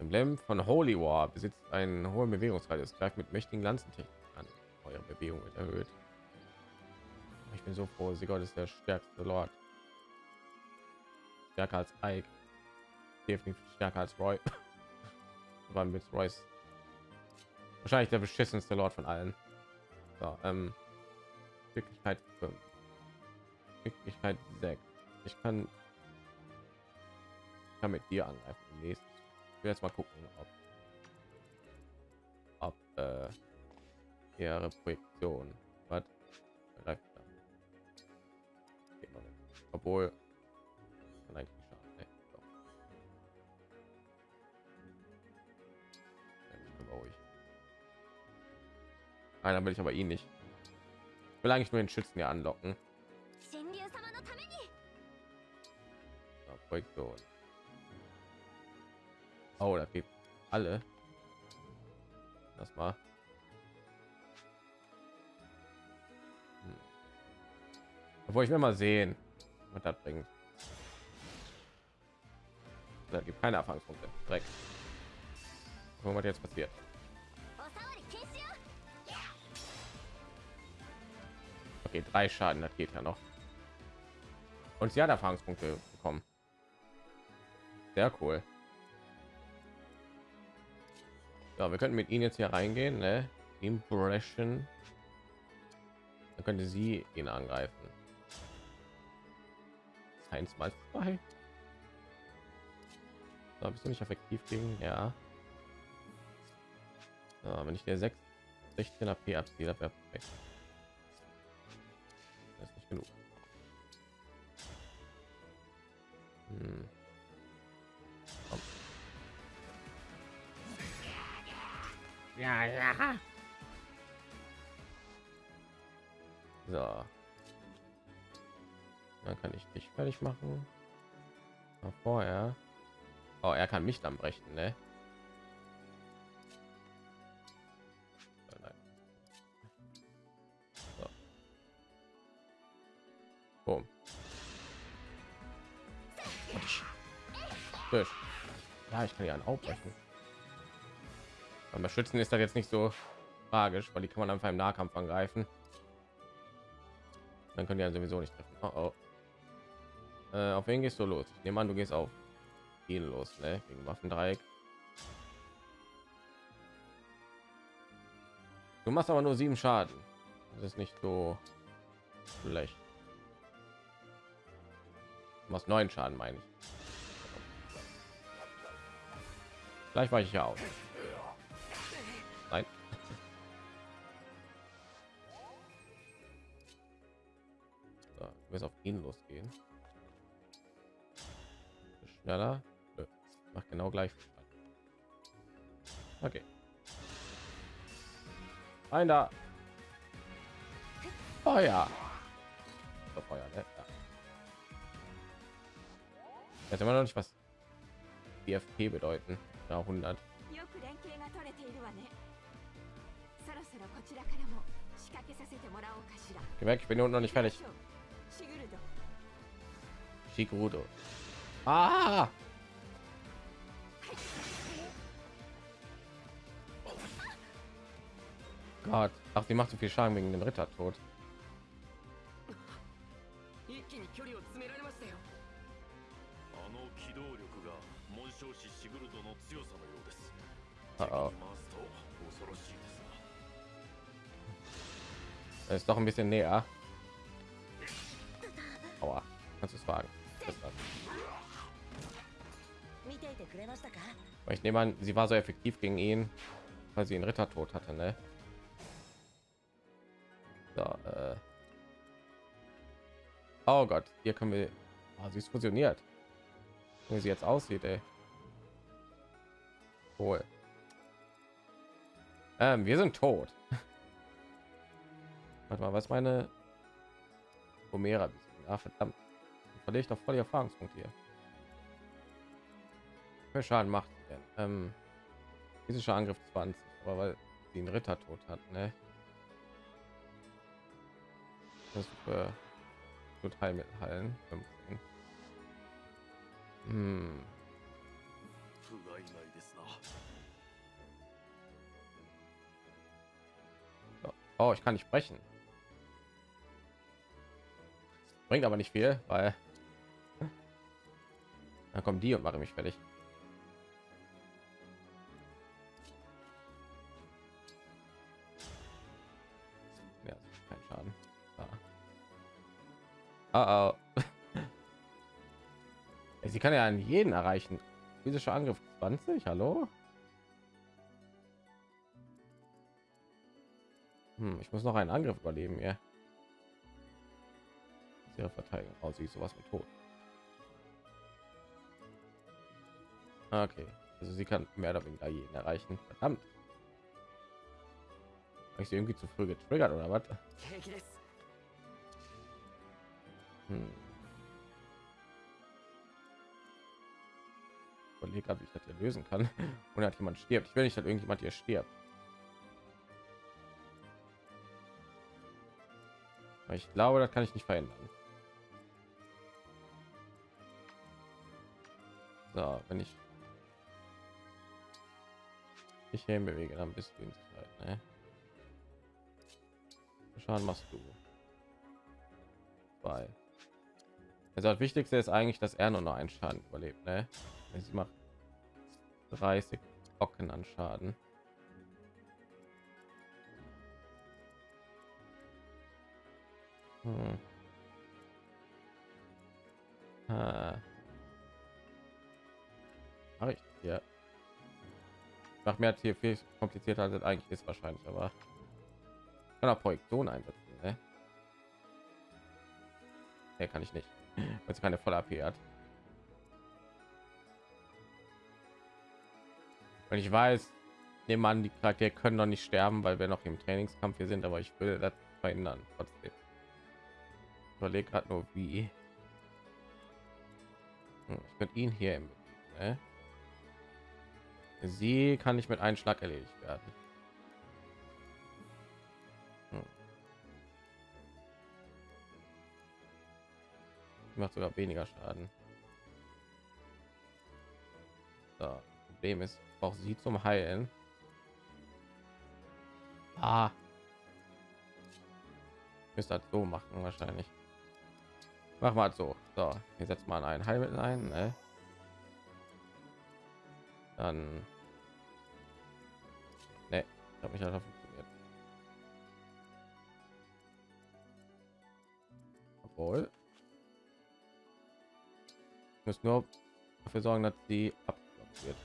Emblem von Holy War besitzt einen hohen Bewegungsradius, greift mit mächtigen Lanzentechnik an. Eure Bewegung wird erhöht. Ich bin so froh, Sigurd ist der stärkste Lord. Stärker als Ike. Definitiv stärker als Roy. Aber mit Royce wahrscheinlich der beschissenste Lord von allen. So, ähm, Wirklichkeit 5. Wirklichkeit 6. Ich kann, ich kann mit dir angreifen. im. Will jetzt mal gucken, ob, ob äh, ihre Projektion hat. Obwohl, ne? nein, dann will ich aber ihn nicht. Ich will eigentlich nur den Schützen hier anlocken. Ja, Projektion. Oh, da gibt alle. Das war. Hm. Obwohl ich mir mal sehen, was das bringt. Da gibt keine Erfahrungspunkte. Dreck. Gucken, was jetzt passiert. Okay, drei Schaden, das geht ja noch. Und sie hat Erfahrungspunkte bekommen. Sehr cool. Ja, wir könnten mit ihnen jetzt hier reingehen, ne? Impression. Dann könnte sie ihn angreifen. Eins mal zwei. So, bist du nicht effektiv gegen? Ja. So, wenn ich der 6, 16 AP abziehe, wäre perfekt. Das ist nicht genug. Hm. Ja, ja. So. Dann kann ich dich fertig machen. Aber vorher. Oh, er kann mich dann brechen, ne? Ja, ich kann ja einen aufbrechen. Beim Beschützen ist das jetzt nicht so tragisch, weil die kann man einfach im Nahkampf angreifen. Dann können die ja sowieso nicht treffen. Oh, oh. Äh, auf wen gehst du los? Ich nehme an, du gehst auf ihn los, ne? Gegen Waffendreieck. Du machst aber nur sieben Schaden. Das ist nicht so schlecht. Du machst neun Schaden, meine ich. Vielleicht weiche ich ja aus. jetzt auf ihn losgehen. Schneller. Nö. Macht genau gleich. Okay. Ein da. Feuer. So, Feuer, ne? Ja. Jetzt immer noch nicht was Die FP bedeuten. Ja, 100. Gemerkt, ich bin unten noch nicht fertig. Figudo. Ah! Gott. Ach, sie macht so viel Schaden wegen dem Rittertod. Uh -oh. ist doch ein bisschen näher. Aber ich nehme an, sie war so effektiv gegen ihn, weil sie einen Ritter tot hatte, ne? So, äh. Oh Gott, hier können wir. Ah, sie ist fusioniert. Wie sie jetzt aussieht, ey. Cool. Ähm, wir sind tot. Warte mal, was meine Homera? Ah, verdammt verliere ich doch voll die Erfahrungspunkte hier. Wer Schaden macht. Ähm, physischer Angriff 20, aber weil sie einen Ritter tot hat, ne? Das äh, tut Heilmittel heilen. 15. Hm. Oh, ich kann nicht sprechen. Bringt aber nicht viel, weil dann kommen die und machen mich fertig. Ja, kein Schaden. Ah. Oh, oh. Sie kann ja an jeden erreichen. Physischer Angriff 20, hallo? Hm, ich muss noch einen Angriff überleben, ja. Ihre Verteidigung. Oh, sie ist sowas mit tot. Ah, okay, also sie kann mehr oder weniger jeden erreichen. Verdammt. Habe ich sie irgendwie zu früh getriggert oder was? Hm. Überlege gerade, wie ich das hier lösen kann. Und hat jemand stirbt. Ich will nicht, dass irgendjemand hier stirbt. Ich glaube, das kann ich nicht verändern. So, wenn ich mich hier bewege, dann bist du in Sicherheit. Ne? Wie viel Schaden machst du? Zwei. Also das Wichtigste ist eigentlich, dass er nur noch einen Schaden überlebt. Ne? Sie macht 30 Brocken an Schaden. Hm. Ah. Mach ich ja. Macht mir hier viel komplizierter als eigentlich ist wahrscheinlich, aber kann auch Projektion einsetzen. Ne? Nee, kann ich nicht, weil sie keine voll AP hat. Und ich weiß, nehmen an, die Charaktere können noch nicht sterben, weil wir noch im Trainingskampf hier sind, aber ich will das verhindern trotzdem. Ich überlege gerade nur wie. Hm, Ich könnte ihn hier im ne? Sie kann nicht mit einem Schlag erledigt werden. Hm. Macht sogar weniger Schaden. So, Problem ist, brauche sie zum Heilen. Ah. Müsste das so machen wahrscheinlich. Mach mal so. So, hier setzt mal ein Heilmittel ein. Ne? Dann. Ne, habe mich einfach funktioniert. Obwohl. Müssen nur dafür sorgen, dass die abgeblockt wird.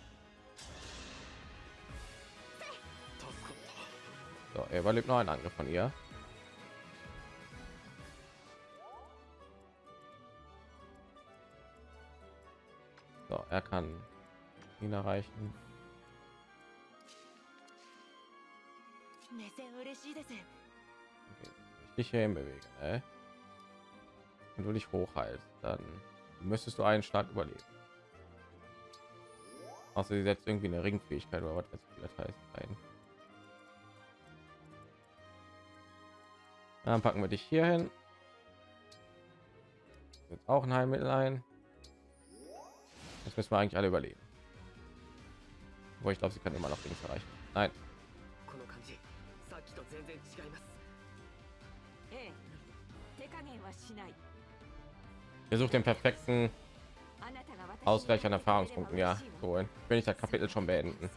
So, er überlebt noch einen Angriff von ihr. So, er kann ihn erreichen. Okay, dich hierhin bewegen, ne? Wenn du dich hochhalst, dann müsstest du einen Schlag überleben. Außer sie setzt irgendwie eine Ringfähigkeit oder was weiß ich, heißt ein. Dann packen wir dich hier hin. Jetzt auch ein Heilmittel ein. Jetzt müssen wir eigentlich alle überleben wo ich glaube sie kann immer noch links erreichen. Nein. Wir suchen den perfekten ausgleich an erfahrungspunkten ja. Holen wenn ich das kapitel schon beenden.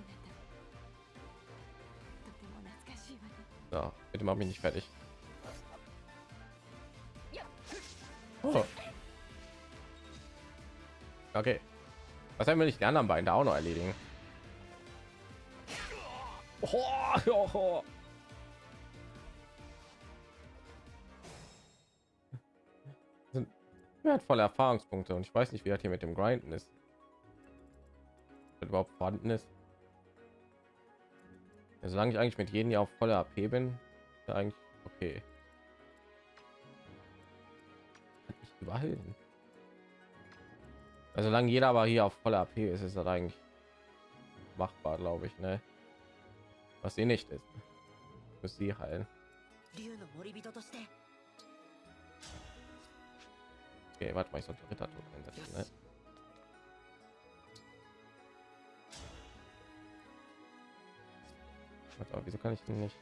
So, bitte mach mich nicht fertig. Oh. okay. Was haben wir nicht die anderen beiden da auch noch erledigen? Oh, oh, oh. Sind wertvolle Erfahrungspunkte und ich weiß nicht, wie das hier mit dem Grinden ist. Wenn überhaupt vorhanden ist. Ja, solange ich eigentlich mit jedem Jahr auf voller AP bin, ist eigentlich okay. Ich. Also solange jeder aber hier auf voller AP ist, ist das eigentlich machbar, glaube ich, ne? was sie nicht ist. Muss sie heilen. Okay warte mal ich sollte ritter einsetzen ne? Warte, aber wieso kann ich denn nicht?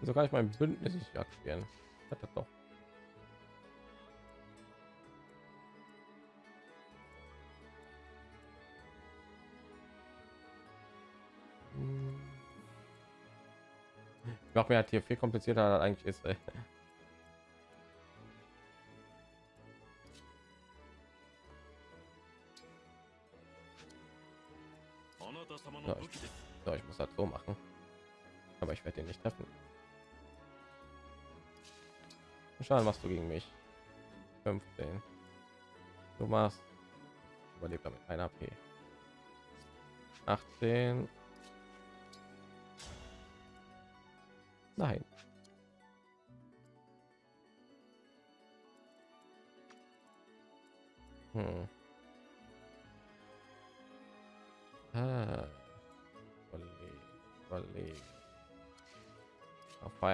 Wieso kann ich mein bündnis nicht aktivieren hat das doch Ich mache mir halt hier viel komplizierter als eigentlich ist. Ey. So, ich, so, ich muss das so machen. Aber ich werde den nicht treffen. Schade, machst du gegen mich. 15. Du machst. Überlebt damit 1 AP. 18.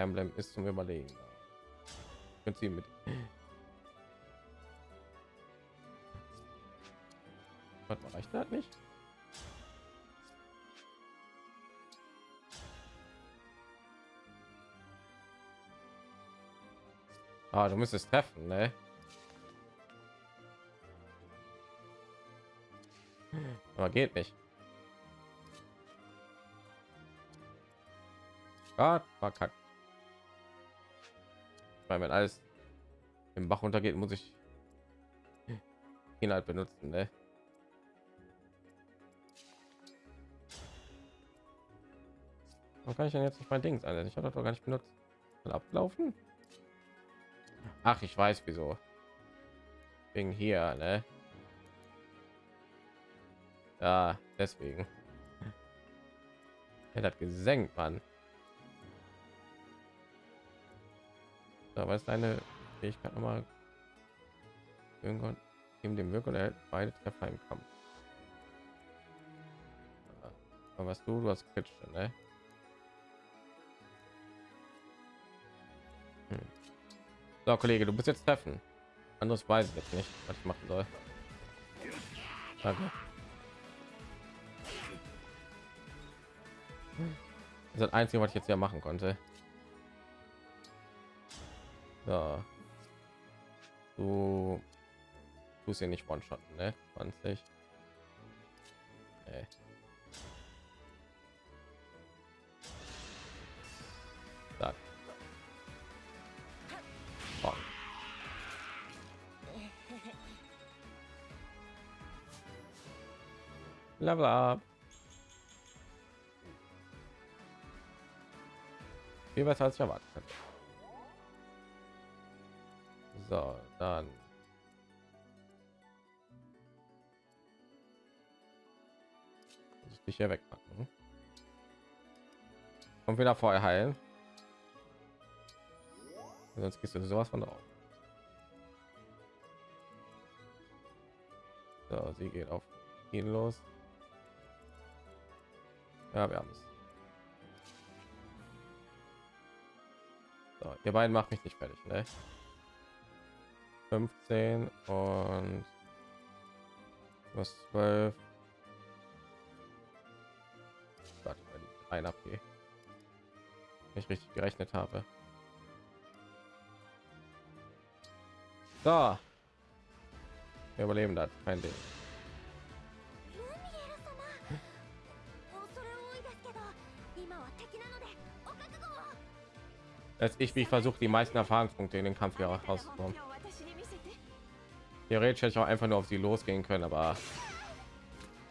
Emblem ist zum Überlegen. Können Sie mit. Mal, reicht das nicht? Ah, du müsstest treffen, ne? Aber geht nicht. Gott, verkackt. Weil wenn alles im Bach untergeht, muss ich ihn halt benutzen, ne? Warum kann ich denn jetzt nicht mein Dings einsetzen? Ich habe doch gar nicht benutzt. Mal ablaufen? Ach, ich weiß wieso. Wegen hier, ne? Ja, deswegen. Er hat gesenkt, Mann. Da weiß deine Fähigkeit noch mal irgendwann geben dem Wirkung erhält beide Treffer im Kampf. Aber was du, du hast kritische, ne? Hm. So, Kollege, du bist jetzt treffen. Anderes weiß ich jetzt nicht, was ich machen soll. Danke. Das ist das Einzige, was ich jetzt ja machen konnte. So. Du tust hier nicht one shot ne 20 nee. Level up. Viel besser als ich erwartet hätte. So, dann. Muss ich hier wegpacken. Und wieder vorher heilen. Sonst gehst du sowas von drauf. So, sie geht auf ihn los. Ja, wir haben es. So, ihr beiden macht mich nicht fertig, ne? 15 und was 12. Warte, ein AP. Ich richtig gerechnet habe. Da. Wir überleben das, kein Ding. Als ich, wie ich versuche, die meisten Erfahrungspunkte in den Kampf hier rauszukommen theoretisch hätte ich auch einfach nur auf sie losgehen können aber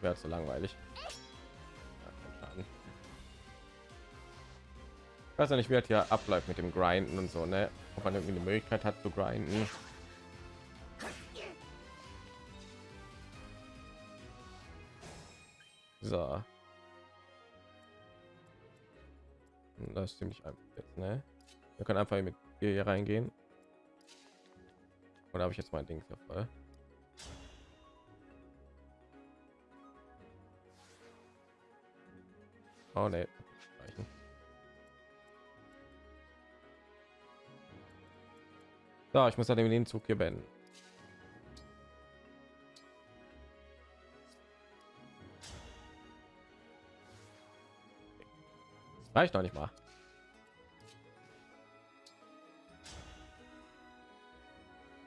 wäre zu langweilig. Ich weiß ja nicht wie das hier abläuft mit dem grinden und so ne? Ob man irgendwie eine möglichkeit hat zu grinden. So. Das ist ziemlich einfach jetzt ne? Wir können einfach mit hier reingehen oder habe ich jetzt mein Ding hier voll? Oh ne. So, ich muss dann den Zug hier beenden. Reicht noch nicht mal.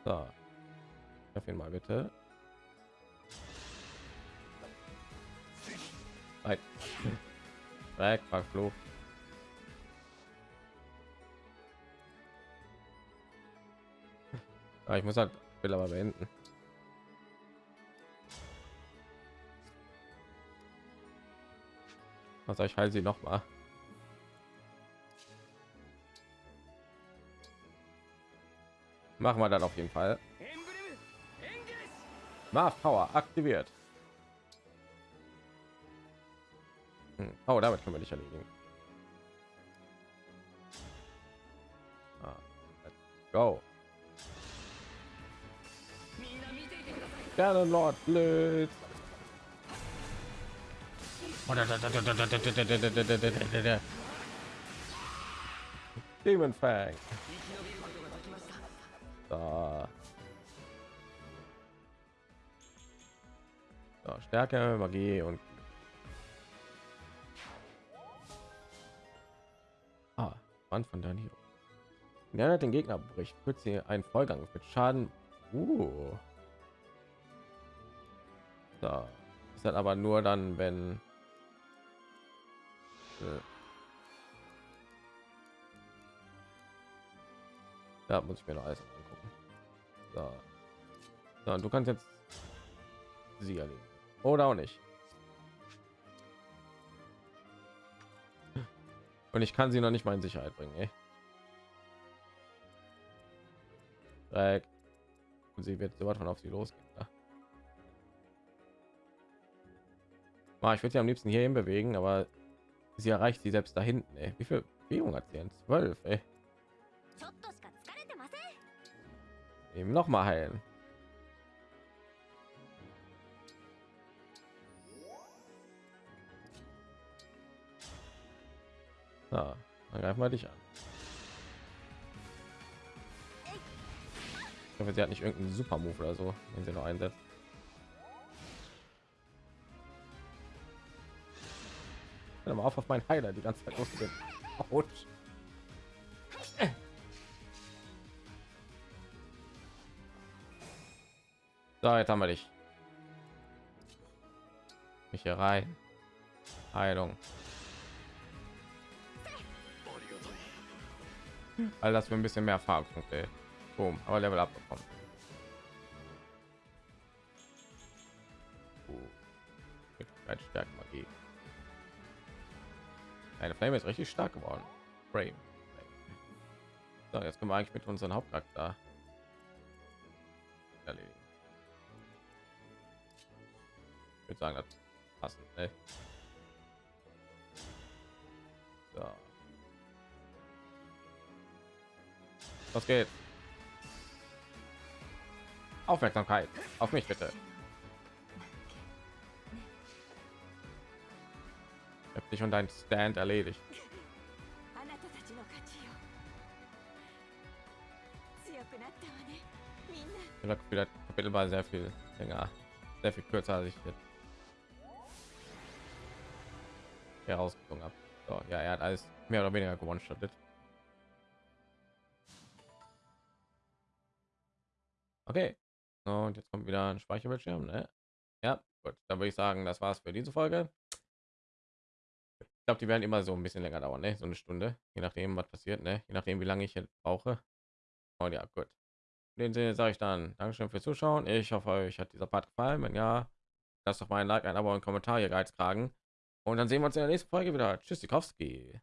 So. Treff ihn mal bitte. Nein. Weg, Fluch. Ah, ich muss halt will aber beenden. Was ich heil sie noch mal. Machen wir dann auf jeden Fall. Marv Power aktiviert. Hm. Oh, damit können wir nicht erledigen. Ah, go. Gerne Lord Blitz. Demon Fang. Stärke, Magie und Ah, Mann von Danilo. Wer hat den Gegner bricht, wird sie einen Vollgang mit Schaden. Uh. So. Ist dann aber nur dann, wenn äh, da muss ich mir noch alles angucken. So. so du kannst jetzt sie erleben oder auch nicht. Und ich kann sie noch nicht mal in Sicherheit bringen. Ey. Und sie wird sowas von auf sie los ich würde sie am liebsten hierhin bewegen, aber sie erreicht sie selbst da hinten. Ey. Wie viel Bewegung hat sie denn? Zwölf. Eben noch mal heilen. Ja, dann greifen wir dich an. Ich hoffe, sie hat nicht irgendeinen Super Move oder so, den sie noch einsetzt. Hör mal auf auf meinen Heiler die ganze Zeit loszugehen. Autsch. So, jetzt haben wir dich. Mich hier rein. Heilung. All das für ein bisschen mehr Erfahrungspunkte. Boom, aber Level up bekommen. Uh, Stärke Magie. Eine Flame ist richtig stark geworden. Frame. So, jetzt können wir eigentlich mit unseren Hauptcharakter erledigen. Ich würde sagen, das passen. Ne? So. Was geht? Aufmerksamkeit auf mich bitte. Ich hab dich und dein Stand erledigt. Das Kapitel war sehr viel länger, sehr viel kürzer als ich jetzt habe. So, ja, er hat alles mehr oder weniger gewonnen. Stattet. Okay. Und jetzt kommt wieder ein Speicherbildschirm, ne? Ja, gut. Dann würde ich sagen, das war's für diese Folge. glaube, die werden immer so ein bisschen länger dauern, ne? so eine Stunde, je nachdem, was passiert, ne? je nachdem, wie lange ich jetzt brauche. Und ja, gut. In dem Sinne sage ich dann Dankeschön fürs Zuschauen. Ich hoffe, euch hat dieser Part gefallen. Wenn ja, lasst doch mal ein Like, ein Abo und Kommentar hier geizkragen. Und dann sehen wir uns in der nächsten Folge wieder. Tschüss, Sikowski.